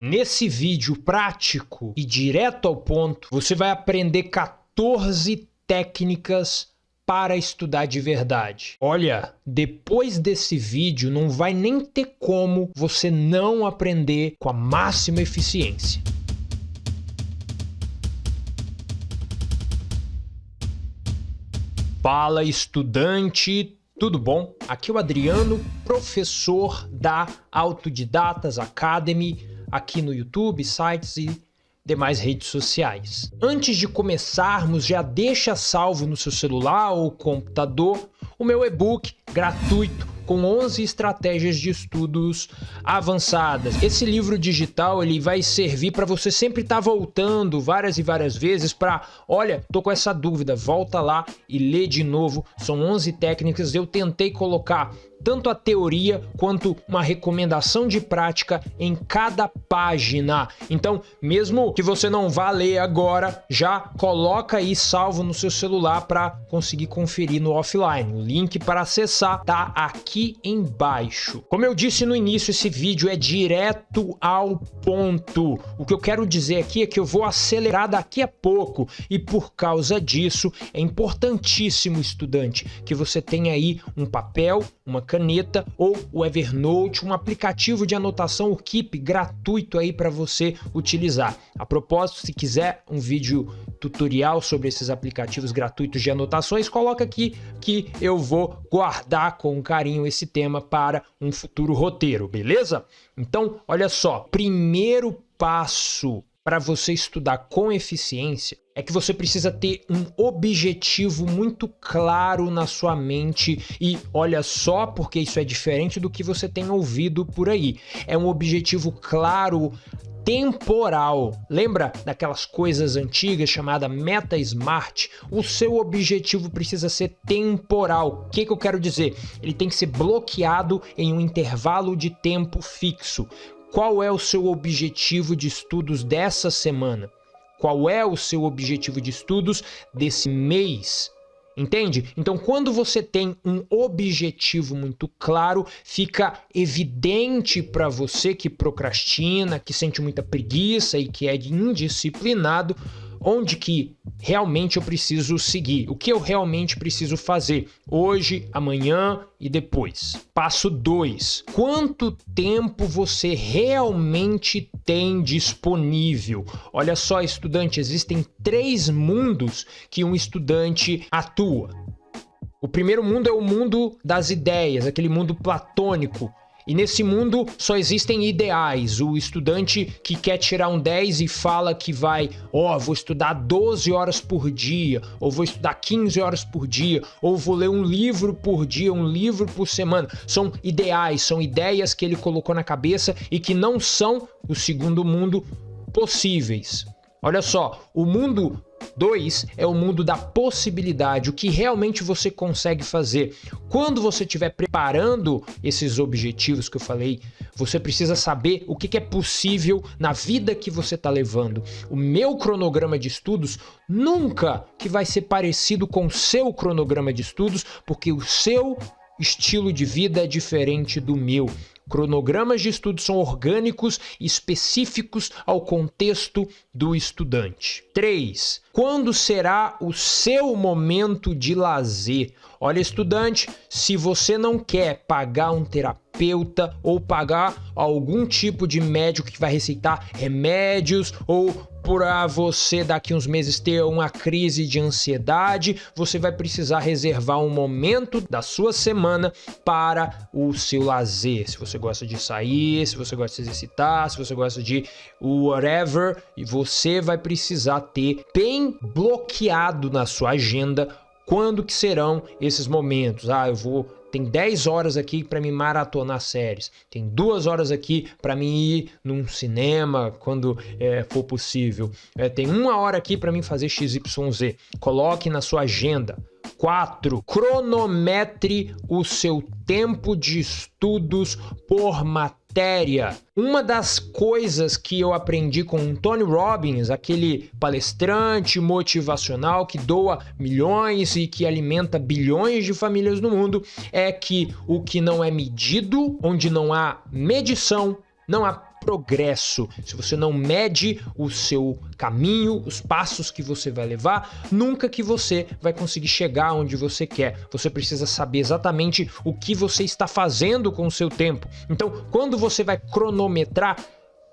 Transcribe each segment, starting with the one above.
Nesse vídeo prático e direto ao ponto, você vai aprender 14 técnicas para estudar de verdade. Olha, depois desse vídeo não vai nem ter como você não aprender com a máxima eficiência. Fala estudante, tudo bom? Aqui é o Adriano, professor da Autodidatas Academy aqui no YouTube, sites e demais redes sociais. Antes de começarmos, já deixa salvo no seu celular ou computador o meu e-book gratuito com 11 estratégias de estudos avançadas. Esse livro digital ele vai servir para você sempre estar tá voltando várias e várias vezes para, olha, tô com essa dúvida, volta lá e lê de novo. São 11 técnicas, eu tentei colocar tanto a teoria quanto uma recomendação de prática em cada página. Então, mesmo que você não vá ler agora, já coloca aí salvo no seu celular para conseguir conferir no offline. O link para acessar tá aqui embaixo. Como eu disse no início, esse vídeo é direto ao ponto. O que eu quero dizer aqui é que eu vou acelerar daqui a pouco e por causa disso é importantíssimo, estudante, que você tenha aí um papel, uma caneta ou o Evernote, um aplicativo de anotação, o Keep, gratuito aí para você utilizar. A propósito, se quiser um vídeo tutorial sobre esses aplicativos gratuitos de anotações, coloca aqui que eu vou guardar com carinho esse tema para um futuro roteiro, beleza? Então, olha só, primeiro passo para você estudar com eficiência é que você precisa ter um objetivo muito claro na sua mente e olha só porque isso é diferente do que você tem ouvido por aí. É um objetivo claro temporal. Lembra daquelas coisas antigas chamada meta smart? O seu objetivo precisa ser temporal. O que, que eu quero dizer? Ele tem que ser bloqueado em um intervalo de tempo fixo. Qual é o seu objetivo de estudos dessa semana? Qual é o seu objetivo de estudos desse mês? Entende? Então, quando você tem um objetivo muito claro, fica evidente para você que procrastina, que sente muita preguiça e que é indisciplinado, onde que realmente eu preciso seguir, o que eu realmente preciso fazer hoje, amanhã e depois. Passo 2. Quanto tempo você realmente tem disponível? Olha só, estudante, existem três mundos que um estudante atua. O primeiro mundo é o mundo das ideias, aquele mundo platônico, e nesse mundo só existem ideais. O estudante que quer tirar um 10 e fala que vai, ó, oh, vou estudar 12 horas por dia, ou vou estudar 15 horas por dia, ou vou ler um livro por dia, um livro por semana. São ideais, são ideias que ele colocou na cabeça e que não são o segundo mundo possíveis. Olha só, o mundo 2 é o mundo da possibilidade, o que realmente você consegue fazer. Quando você estiver preparando esses objetivos que eu falei, você precisa saber o que é possível na vida que você está levando. O meu cronograma de estudos nunca que vai ser parecido com o seu cronograma de estudos, porque o seu estilo de vida é diferente do meu. Cronogramas de estudo são orgânicos específicos ao contexto do estudante. 3. Quando será o seu momento de lazer? Olha, estudante, se você não quer pagar um terapeuta ou pagar algum tipo de médico que vai receitar remédios ou para você daqui uns meses ter uma crise de ansiedade, você vai precisar reservar um momento da sua semana para o seu lazer. Se você gosta de sair, se você gosta de exercitar, se você gosta de whatever, e você vai precisar ter bem bloqueado na sua agenda quando que serão esses momentos. Ah, eu vou tem 10 horas aqui para me maratonar séries. Tem duas horas aqui para mim ir num cinema quando é, for possível. É, tem uma hora aqui para mim fazer XYZ. Coloque na sua agenda. 4. Cronometre o seu tempo de estudos por matéria. Uma das coisas que eu aprendi com Tony Robbins, aquele palestrante motivacional que doa milhões e que alimenta bilhões de famílias no mundo, é que o que não é medido, onde não há medição, não há progresso, se você não mede o seu caminho, os passos que você vai levar, nunca que você vai conseguir chegar onde você quer. Você precisa saber exatamente o que você está fazendo com o seu tempo. Então, quando você vai cronometrar,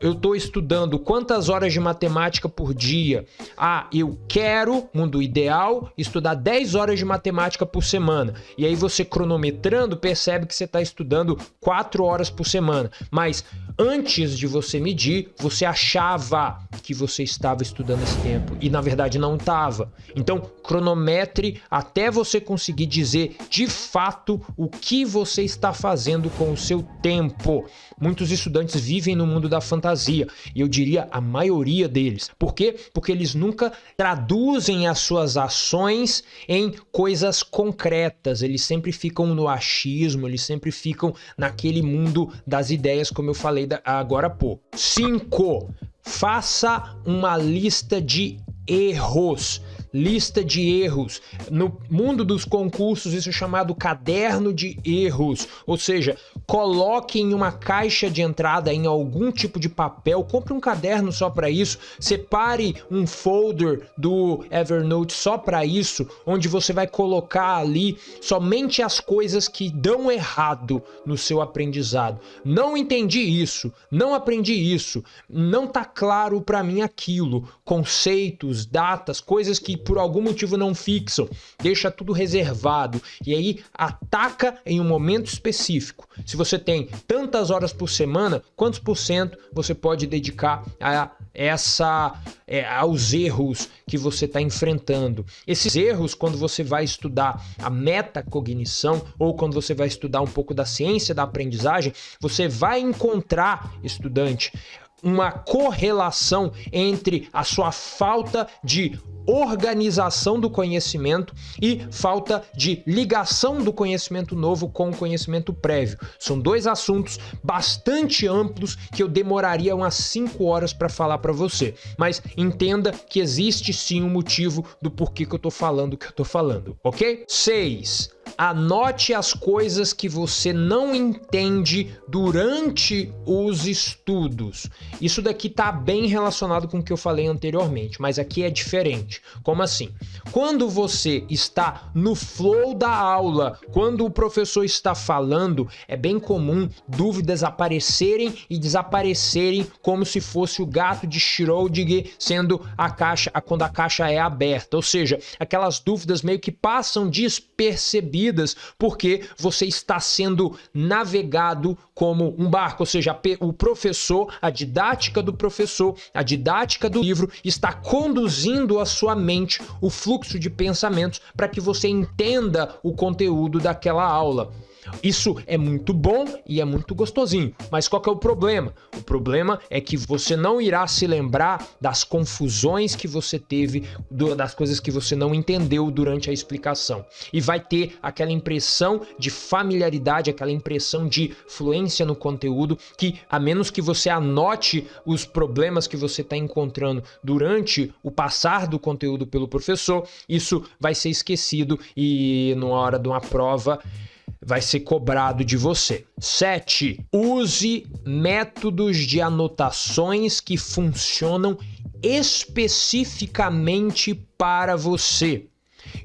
eu estou estudando quantas horas de matemática por dia. Ah, eu quero, mundo ideal, estudar 10 horas de matemática por semana. E aí você cronometrando percebe que você está estudando 4 horas por semana. Mas antes de você medir, você achava que você estava estudando esse tempo e na verdade não estava. Então, cronometre até você conseguir dizer de fato o que você está fazendo com o seu tempo. Muitos estudantes vivem no mundo da fantasia. E eu diria a maioria deles. Por quê? Porque eles nunca traduzem as suas ações em coisas concretas. Eles sempre ficam no achismo, eles sempre ficam naquele mundo das ideias, como eu falei agora há pouco. 5. Faça uma lista de erros lista de erros. No mundo dos concursos, isso é chamado caderno de erros, ou seja, coloque em uma caixa de entrada em algum tipo de papel, compre um caderno só para isso, separe um folder do Evernote só para isso, onde você vai colocar ali somente as coisas que dão errado no seu aprendizado. Não entendi isso, não aprendi isso, não tá claro para mim aquilo, conceitos, datas, coisas que por algum motivo não fixam, deixa tudo reservado e aí ataca em um momento específico. Se você tem tantas horas por semana, quantos por cento você pode dedicar a essa é, aos erros que você está enfrentando. Esses erros, quando você vai estudar a metacognição ou quando você vai estudar um pouco da ciência da aprendizagem, você vai encontrar, estudante, uma correlação entre a sua falta de organização do conhecimento e falta de ligação do conhecimento novo com o conhecimento prévio. São dois assuntos bastante amplos que eu demoraria umas 5 horas para falar para você, mas entenda que existe sim um motivo do porquê que eu estou falando o que eu estou falando, ok? 6. Anote as coisas que você não entende durante os estudos. Isso daqui está bem relacionado com o que eu falei anteriormente, mas aqui é diferente. Como assim? Quando você está no flow da aula, quando o professor está falando, é bem comum dúvidas aparecerem e desaparecerem como se fosse o gato de Schrödinger sendo a caixa, quando a caixa é aberta. Ou seja, aquelas dúvidas meio que passam despercebidas porque você está sendo navegado como um barco, ou seja, o professor, a didática do professor, a didática do livro está conduzindo a sua mente, o fluxo de pensamentos para que você entenda o conteúdo daquela aula. Isso é muito bom e é muito gostosinho, mas qual é o problema? O problema é que você não irá se lembrar das confusões que você teve, das coisas que você não entendeu durante a explicação. E vai ter aquela impressão de familiaridade, aquela impressão de fluência no conteúdo que, a menos que você anote os problemas que você está encontrando durante o passar do conteúdo pelo professor, isso vai ser esquecido e na hora de uma prova vai ser cobrado de você. 7. Use métodos de anotações que funcionam especificamente para você.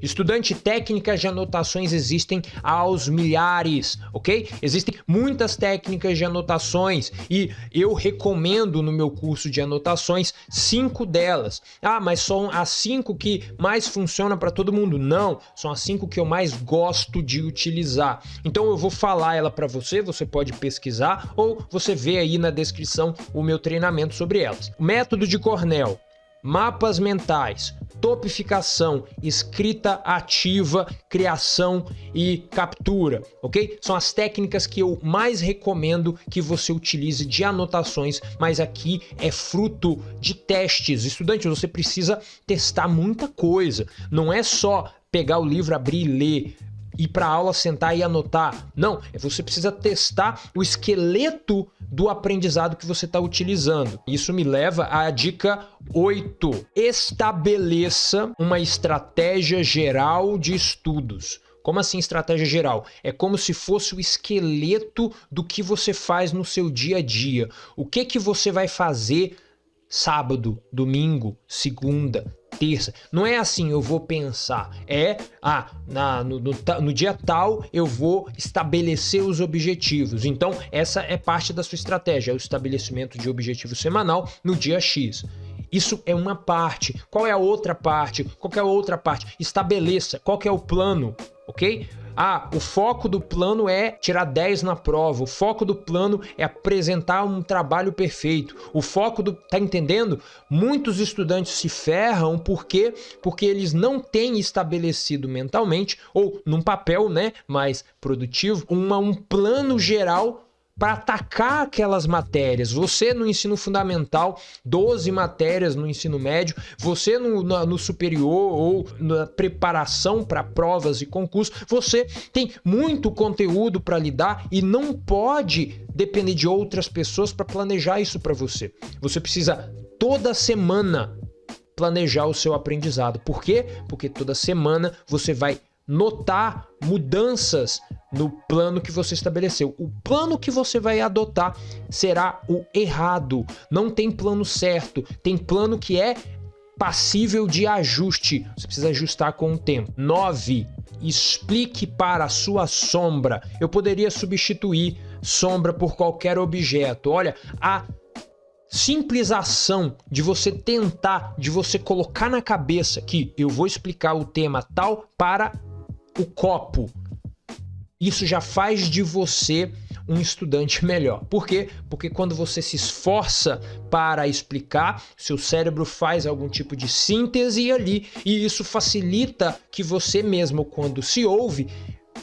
Estudante, técnicas de anotações existem aos milhares, ok? Existem muitas técnicas de anotações e eu recomendo no meu curso de anotações cinco delas. Ah, mas são as cinco que mais funcionam para todo mundo? Não, são as cinco que eu mais gosto de utilizar. Então eu vou falar ela para você, você pode pesquisar ou você vê aí na descrição o meu treinamento sobre elas. Método de Cornell, mapas mentais, topificação, escrita ativa, criação e captura, ok? São as técnicas que eu mais recomendo que você utilize de anotações, mas aqui é fruto de testes. Estudante, você precisa testar muita coisa, não é só pegar o livro, abrir e ler ir para aula, sentar e anotar. Não, é você precisa testar o esqueleto do aprendizado que você está utilizando. Isso me leva à dica 8. Estabeleça uma estratégia geral de estudos. Como assim estratégia geral? É como se fosse o esqueleto do que você faz no seu dia a dia. O que que você vai fazer sábado, domingo, segunda, terça. Não é assim, eu vou pensar. É, ah, na, no, no, no, dia tal eu vou estabelecer os objetivos. Então, essa é parte da sua estratégia, é o estabelecimento de objetivo semanal no dia X. Isso é uma parte. Qual é a outra parte? Qual é a outra parte? Estabeleça qual é o plano, ok? Ah, o foco do plano é tirar 10 na prova. O foco do plano é apresentar um trabalho perfeito. O foco do. Tá entendendo? Muitos estudantes se ferram porque porque eles não têm estabelecido mentalmente ou num papel, né, mais produtivo, uma, um plano geral para atacar aquelas matérias. Você no ensino fundamental, 12 matérias no ensino médio, você no, no, no superior ou na preparação para provas e concursos, você tem muito conteúdo para lidar e não pode depender de outras pessoas para planejar isso para você. Você precisa toda semana planejar o seu aprendizado. Por quê? Porque toda semana você vai notar mudanças no plano que você estabeleceu. O plano que você vai adotar será o errado. Não tem plano certo, tem plano que é passível de ajuste. Você precisa ajustar com o tempo. 9. Explique para a sua sombra. Eu poderia substituir sombra por qualquer objeto. Olha, a simples ação de você tentar, de você colocar na cabeça que eu vou explicar o tema tal para o copo isso já faz de você um estudante melhor. Por quê? Porque quando você se esforça para explicar, seu cérebro faz algum tipo de síntese ali e isso facilita que você mesmo, quando se ouve,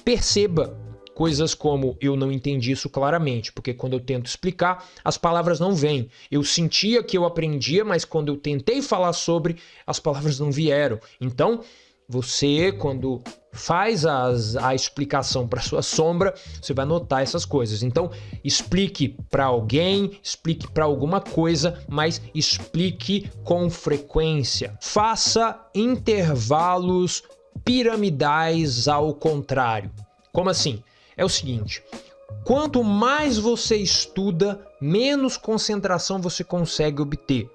perceba coisas como eu não entendi isso claramente, porque quando eu tento explicar, as palavras não vêm. Eu sentia que eu aprendia, mas quando eu tentei falar sobre, as palavras não vieram. Então, você, quando faz as, a explicação para sua sombra, você vai notar essas coisas. Então, explique para alguém, explique para alguma coisa, mas explique com frequência. Faça intervalos piramidais ao contrário. Como assim? É o seguinte: quanto mais você estuda, menos concentração você consegue obter.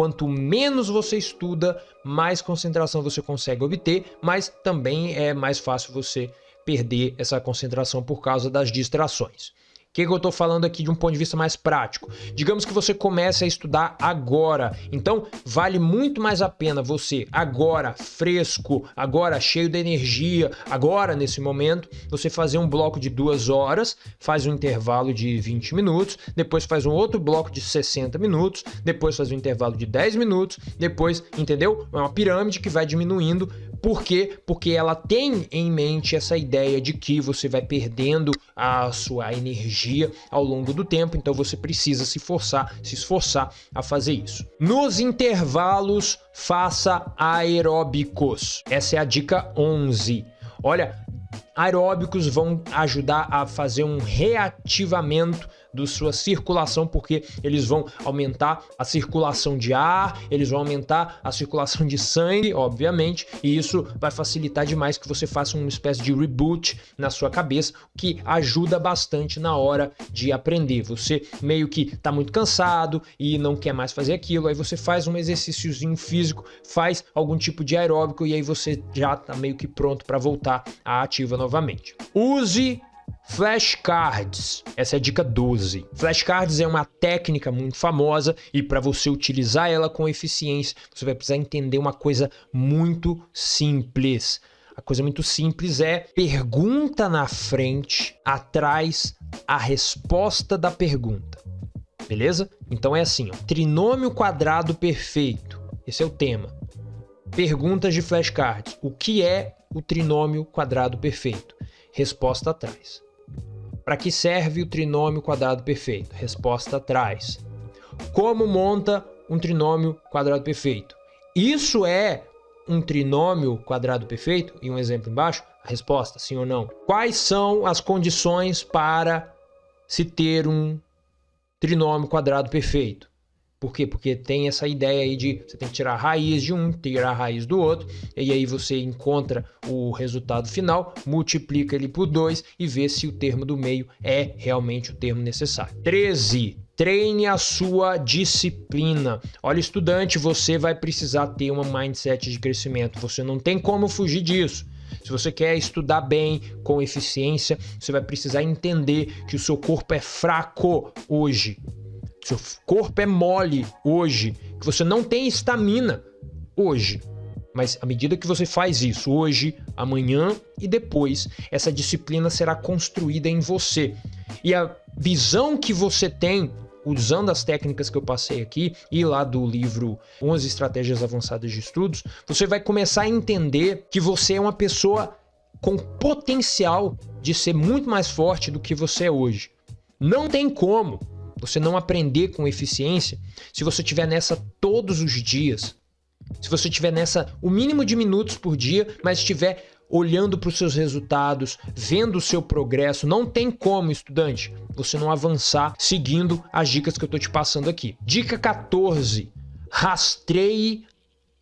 Quanto menos você estuda, mais concentração você consegue obter, mas também é mais fácil você perder essa concentração por causa das distrações. O que, que eu estou falando aqui de um ponto de vista mais prático? Digamos que você comece a estudar agora, então vale muito mais a pena você agora, fresco, agora cheio de energia, agora nesse momento, você fazer um bloco de duas horas, faz um intervalo de 20 minutos, depois faz um outro bloco de 60 minutos, depois faz um intervalo de 10 minutos, depois, entendeu? É uma pirâmide que vai diminuindo por quê? Porque ela tem em mente essa ideia de que você vai perdendo a sua energia ao longo do tempo, então você precisa se forçar, se esforçar a fazer isso. Nos intervalos, faça aeróbicos. Essa é a dica 11. Olha, aeróbicos vão ajudar a fazer um reativamento da sua circulação, porque eles vão aumentar a circulação de ar, eles vão aumentar a circulação de sangue, obviamente, e isso vai facilitar demais que você faça uma espécie de reboot na sua cabeça, que ajuda bastante na hora de aprender. Você meio que está muito cansado e não quer mais fazer aquilo, aí você faz um exercíciozinho físico, faz algum tipo de aeróbico e aí você já está meio que pronto para voltar à ativa novamente. Use Flashcards, essa é a dica 12. Flashcards é uma técnica muito famosa e para você utilizar ela com eficiência, você vai precisar entender uma coisa muito simples. A coisa muito simples é pergunta na frente, atrás a resposta da pergunta. Beleza? Então é assim, ó, trinômio quadrado perfeito. Esse é o tema. Perguntas de flashcards. O que é o trinômio quadrado perfeito? Resposta atrás. Para que serve o trinômio quadrado perfeito? Resposta atrás. Como monta um trinômio quadrado perfeito? Isso é um trinômio quadrado perfeito? E um exemplo embaixo? A resposta, sim ou não. Quais são as condições para se ter um trinômio quadrado perfeito? Por quê? Porque tem essa ideia aí de você tem que tirar a raiz de um, tirar a raiz do outro, e aí você encontra o resultado final, multiplica ele por 2 e vê se o termo do meio é realmente o termo necessário. 13. Treine a sua disciplina. Olha, estudante, você vai precisar ter uma mindset de crescimento. Você não tem como fugir disso. Se você quer estudar bem, com eficiência, você vai precisar entender que o seu corpo é fraco hoje. Seu corpo é mole hoje, que você não tem estamina hoje. Mas à medida que você faz isso hoje, amanhã e depois, essa disciplina será construída em você. E a visão que você tem usando as técnicas que eu passei aqui e lá do livro 11 estratégias avançadas de estudos, você vai começar a entender que você é uma pessoa com potencial de ser muito mais forte do que você é hoje. Não tem como você não aprender com eficiência se você estiver nessa todos os dias. Se você estiver nessa o mínimo de minutos por dia, mas estiver olhando para os seus resultados, vendo o seu progresso, não tem como, estudante, você não avançar seguindo as dicas que eu estou te passando aqui. Dica 14: rastreie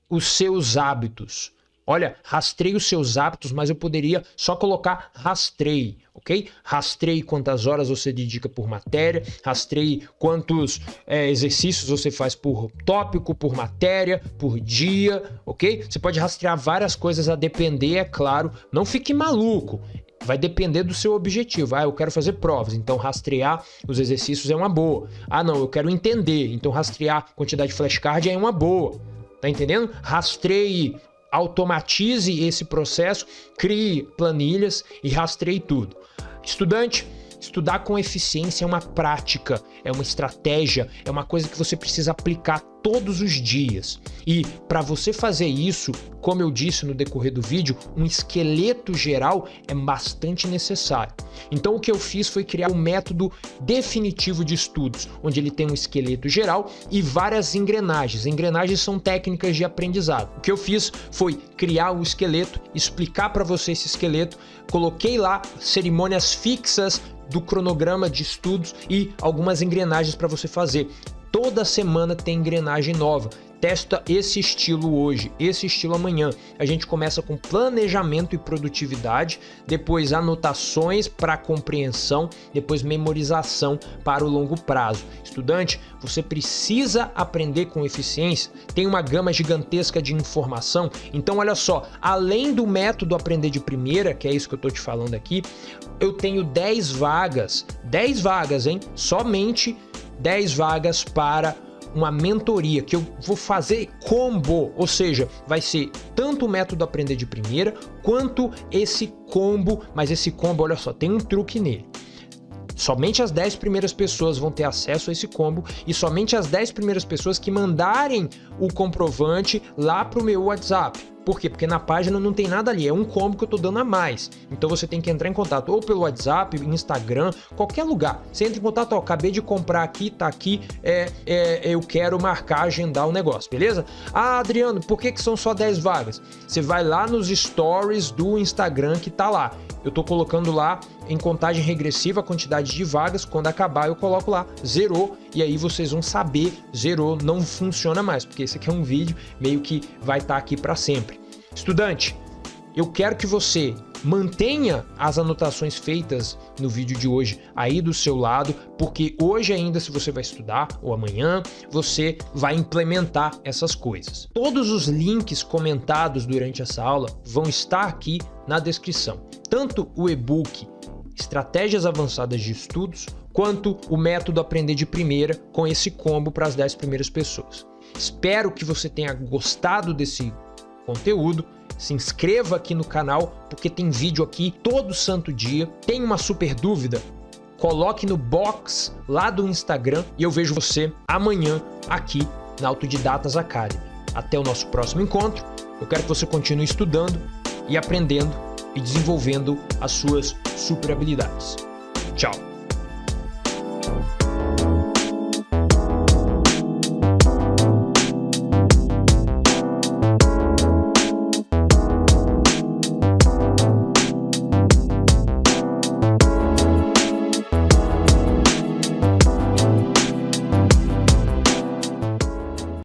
os seus hábitos. Olha, rastreie os seus hábitos, mas eu poderia só colocar rastreie, ok? Rastreie quantas horas você dedica por matéria, rastreie quantos é, exercícios você faz por tópico, por matéria, por dia, ok? Você pode rastrear várias coisas a depender, é claro. Não fique maluco. Vai depender do seu objetivo. Ah, eu quero fazer provas, então rastrear os exercícios é uma boa. Ah, não, eu quero entender, então rastrear quantidade de flashcard é uma boa. Tá entendendo? Rastreie automatize esse processo, crie planilhas e rastreie tudo. Estudante, Estudar com eficiência é uma prática, é uma estratégia, é uma coisa que você precisa aplicar todos os dias. E para você fazer isso, como eu disse no decorrer do vídeo, um esqueleto geral é bastante necessário. Então o que eu fiz foi criar um método definitivo de estudos, onde ele tem um esqueleto geral e várias engrenagens. Engrenagens são técnicas de aprendizado. O que eu fiz foi criar o esqueleto, explicar para você esse esqueleto, coloquei lá cerimônias fixas do cronograma de estudos e algumas engrenagens para você fazer. Toda semana tem engrenagem nova. Testa esse estilo hoje, esse estilo amanhã. A gente começa com planejamento e produtividade, depois anotações para compreensão, depois memorização para o longo prazo. Estudante, você precisa aprender com eficiência, tem uma gama gigantesca de informação, então olha só, além do método aprender de primeira, que é isso que eu estou te falando aqui, eu tenho 10 vagas, 10 vagas, hein? Somente 10 vagas para uma mentoria que eu vou fazer combo, ou seja, vai ser tanto o método aprender de primeira quanto esse combo, mas esse combo, olha só, tem um truque nele. Somente as 10 primeiras pessoas vão ter acesso a esse combo e somente as 10 primeiras pessoas que mandarem o comprovante lá para o meu WhatsApp. Por quê? Porque na página não tem nada ali, é um combo que eu tô dando a mais. Então você tem que entrar em contato ou pelo WhatsApp, Instagram, qualquer lugar. Você entra em contato, ó, acabei de comprar aqui, tá aqui, é, é, eu quero marcar, agendar o negócio, beleza? Ah, Adriano, por que, que são só 10 vagas? Você vai lá nos stories do Instagram que tá lá. Eu tô colocando lá em contagem regressiva a quantidade de vagas, quando acabar eu coloco lá, zerou, e aí vocês vão saber, zerou, não funciona mais, porque esse aqui é um vídeo meio que vai estar tá aqui para sempre. Estudante, eu quero que você mantenha as anotações feitas no vídeo de hoje aí do seu lado, porque hoje ainda se você vai estudar ou amanhã, você vai implementar essas coisas. Todos os links comentados durante essa aula vão estar aqui na descrição. Tanto o e-book Estratégias Avançadas de Estudos, quanto o método Aprender de Primeira com esse combo para as 10 primeiras pessoas. Espero que você tenha gostado desse conteúdo, se inscreva aqui no canal, porque tem vídeo aqui todo santo dia. Tem uma super dúvida? Coloque no box lá do Instagram e eu vejo você amanhã aqui na Autodidatas Academy. Até o nosso próximo encontro. Eu quero que você continue estudando e aprendendo e desenvolvendo as suas super habilidades. Tchau!